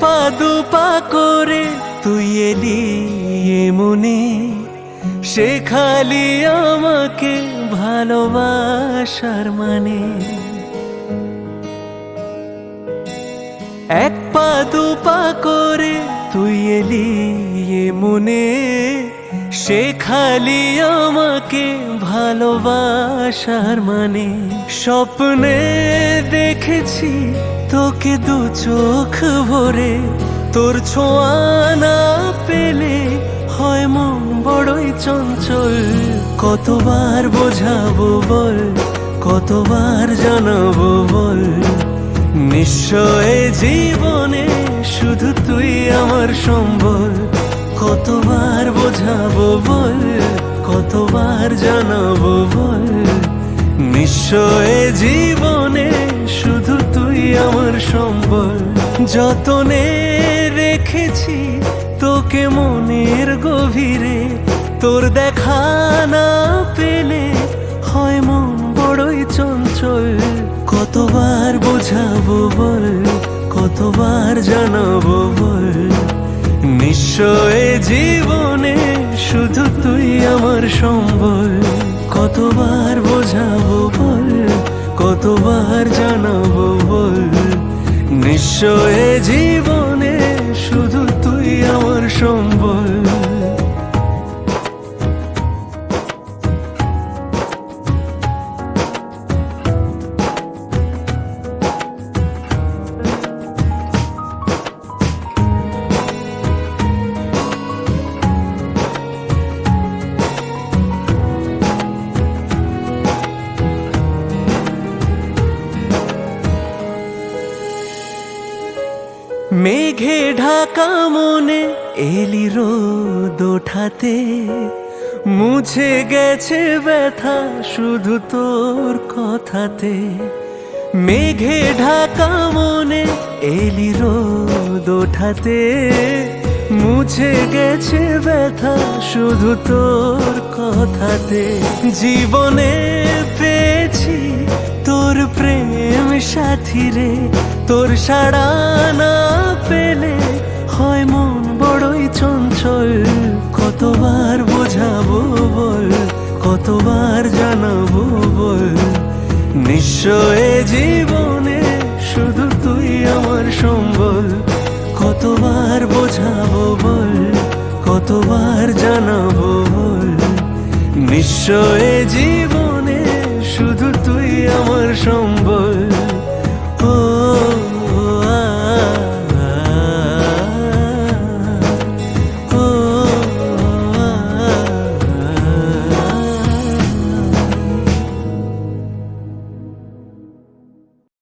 পা দু পা করে তুই এলি মনে। শেখালি আমাকে ভালোবাসার মানে। এক পা দু পা করে তুই এলি মনে। শেখালি আমাকে ভালোবাসার মানে। স্বপ্নে দেখেছি তোকে দু চোখ ভরে তোর ছোঁয়া না পেলে হয় মন বড়ই চঞ্চল। কতবার বোঝাবো বল, কতবার জানাব বল? নিশ্চয় জীবনে শুধু তুই আমার সম্বল। কতবার বোঝাবো বল, কতবার জানাব বল? নিশ্চয় জীবনে আমার সম্বল যতনে রেখেছি, তোকে মনের গভীরে তোর দেখা না পেলে হয় মন বড়ই চঞ্চল। কতবার বোঝাবো বল, কতবার জানাব বল? নিশ্চয় জীবনে শুধু তুই আমার সম্বল। কতবার বোঝাবো বল, কতবার নিশ্চয় জীবনে। মেঘে ঢাকা মনে এলি রোদ ওঠাতে। মুছে গেছে ব্যথা শুধু তোর কথাতে। মেঘে ঢাকা মনে এলি রোদ ওঠাতে। মুছে গেছে ব্যথা শুধু তোর কথাতে। জীবনে পেয়েছি তোর প্রেম সাথী রে। তোর সাড়া না পেলে হয় মন বড়ই চঞ্চল। কতবার বোঝাবো বল, কতবার জানাব বল। নিশ্চয় জীবনে শুধু তুই আমার সম্বল। কতবার বোঝাবো বল, কতবার জানাব বল। নিশ্চয় জীবনে শুধু